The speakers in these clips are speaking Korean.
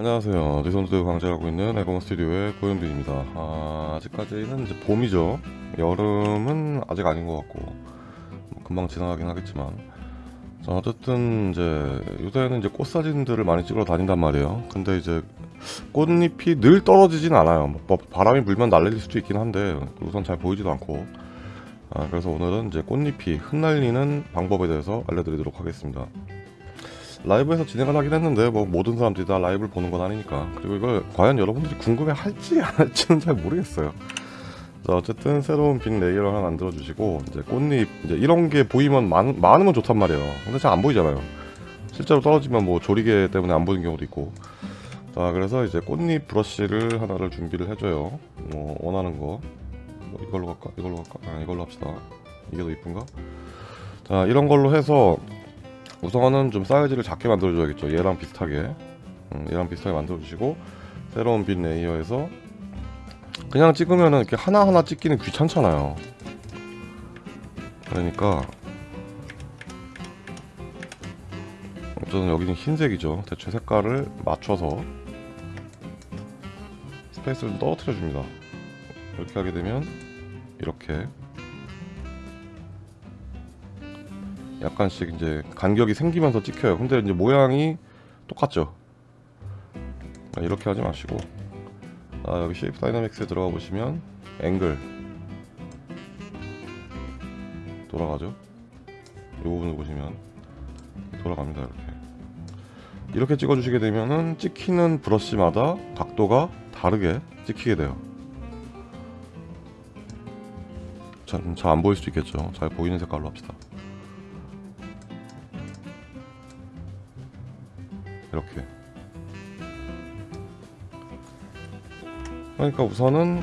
안녕하세요. 리선드 강좌하고 있는 에고먼 스튜디오의 고현빈입니다. 아, 아직까지는 이제 봄이죠. 여름은 아직 아닌 것 같고 뭐 금방 지나가긴 하겠지만 자, 어쨌든 이제 요새는 이제 꽃 사진들을 많이 찍으러 다닌단 말이에요. 근데 이제 꽃잎이 늘 떨어지진 않아요. 뭐 바람이 불면 날릴 수도 있긴 한데 우선 잘 보이지도 않고 아, 그래서 오늘은 이제 꽃잎이 흩날리는 방법에 대해서 알려드리도록 하겠습니다. 라이브에서 진행을 하긴 했는데 뭐 모든 사람들이 다 라이브를 보는 건 아니니까. 그리고 이걸 과연 여러분들이 궁금해 할지 안 할지는 잘 모르겠어요. 자 어쨌든 새로운 빈 layer를 하나 만들어 주시고 이제 꽃잎 이제 이런 게 보이면 많, 많으면 좋단 말이에요. 근데 잘 안 보이잖아요. 실제로 떨어지면 뭐 조리개 때문에 안 보이는 경우도 있고. 자 그래서 이제 꽃잎 브러쉬를 하나를 준비를 해줘요. 뭐 원하는 거. 뭐 이걸로 갈까? 이걸로 갈까? 아, 이걸로 합시다. 이게 더 이쁜가? 자 이런 걸로 해서 우선은 좀 사이즈를 작게 만들어 줘야겠죠. 얘랑 비슷하게. 음, 얘랑 비슷하게 만들어 주시고 새로운 빈 layer에서 그냥 찍으면은 이렇게 하나하나 찍기는 귀찮잖아요. 그러니까 저는 여기는 흰색이죠. 대충 색깔을 맞춰서 space를 떨어뜨려 줍니다. 이렇게 하게 되면 이렇게 약간씩 이제 간격이 생기면서 찍혀요. 근데 이제 모양이 똑같죠. 아, 이렇게 하지 마시고. 아, 여기 Shape Dynamics에 들어가 보시면 앵글 돌아가죠? 이 부분을 보시면 돌아갑니다 이렇게. 이렇게 찍어 주시게 되면은 찍히는 브러쉬마다 각도가 다르게 찍히게 돼요. 잘 안 보일 수도 있겠죠. 잘 보이는 색깔로 합시다 이렇게 그러니까 우선은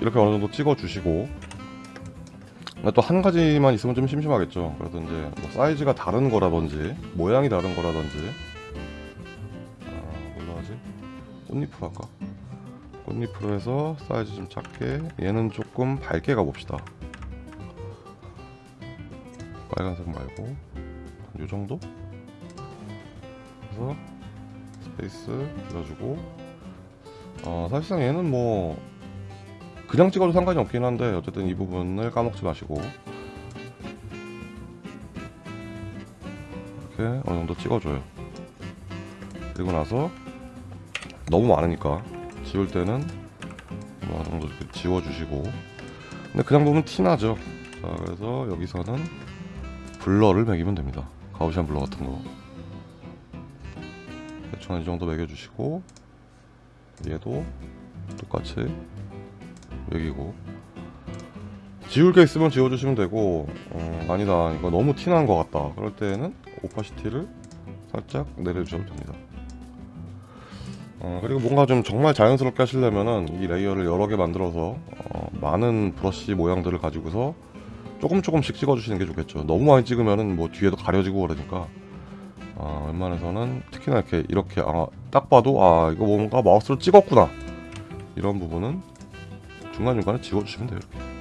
이렇게 어느 정도 찍어 주시고 또 한 가지만 있으면 좀 심심하겠죠 그래서 이제 뭐 사이즈가 다른 거라든지 모양이 다른 거라든지 아, 뭘로 하지? 꽃잎으로 할까? 꽃잎으로 해서 사이즈 좀 작게 얘는 조금 밝게 가봅시다 빨간색 말고 한 요정도? 그래서 space 줄여주고. 어, 사실상 얘는 뭐 그냥 찍어도 상관이 없긴 한데 어쨌든 이 부분을 까먹지 마시고 이렇게 어느 정도 찍어줘요. 그리고 나서 너무 많으니까 지울 때는 뭐 어느 정도 이렇게 지워주시고. 근데 그냥 보면 티나죠. 자 그래서 여기서는 블러를 매기면 됩니다. 가우시안 블러 같은 거 대충 이 정도 매겨주시고 얘도 똑같이 매기고. 지울 게 있으면 지워주시면 되고 어, 아니다 이거 너무 티나는 것 같다. 그럴 때는 opacity를 살짝 내려주셔도 됩니다. 어, 그리고 뭔가 좀 정말 자연스럽게 하시려면은 이 layer를 여러 개 만들어서 어, 많은 브러쉬 모양들을 가지고서 조금 조금씩 찍어주시는 게 좋겠죠. 너무 많이 찍으면은 뭐 뒤에도 가려지고 그러니까 아, 웬만해서는 특히나 이렇게 이렇게 아, 딱 봐도 아 이거 뭔가 마우스로 찍었구나. 이런 부분은 중간중간에 지워주시면 돼요 이렇게.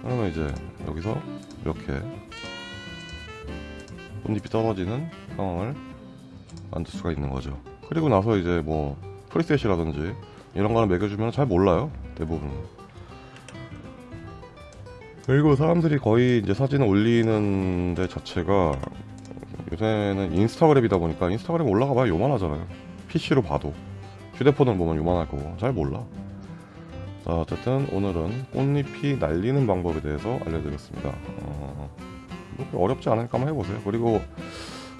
그러면 이제 여기서 이렇게 꽃잎이 떨어지는 상황을 만들 수가 있는 거죠. 그리고 나서 이제 뭐 프리셋이라든지 이런 거는 매겨주면 잘 몰라요 대부분 그리고 사람들이 거의 이제 사진을 올리는 데 자체가 요새는 인스타그램이다 보니까 인스타그램 올라가 봐야 요만하잖아요. PC로 봐도. 휴대폰을 보면 요만할 거고. 잘 몰라. 자 어쨌든 오늘은 꽃잎이 날리는 방법에 대해서 알려드렸습니다. 어, 어렵지 않으니까 한번 해보세요. 그리고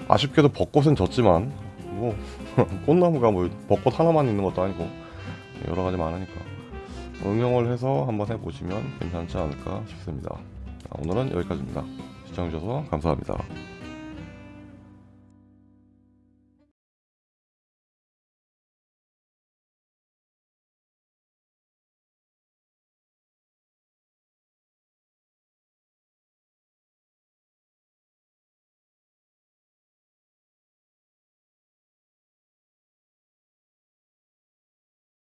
아쉽게도 벚꽃은 졌지만 뭐 꽃나무가 뭐 벚꽃 하나만 있는 것도 아니고 여러 가지 많으니까 응용을 해서 한번 해보시면 괜찮지 않을까 싶습니다. 오늘은 여기까지입니다. 시청해주셔서 감사합니다.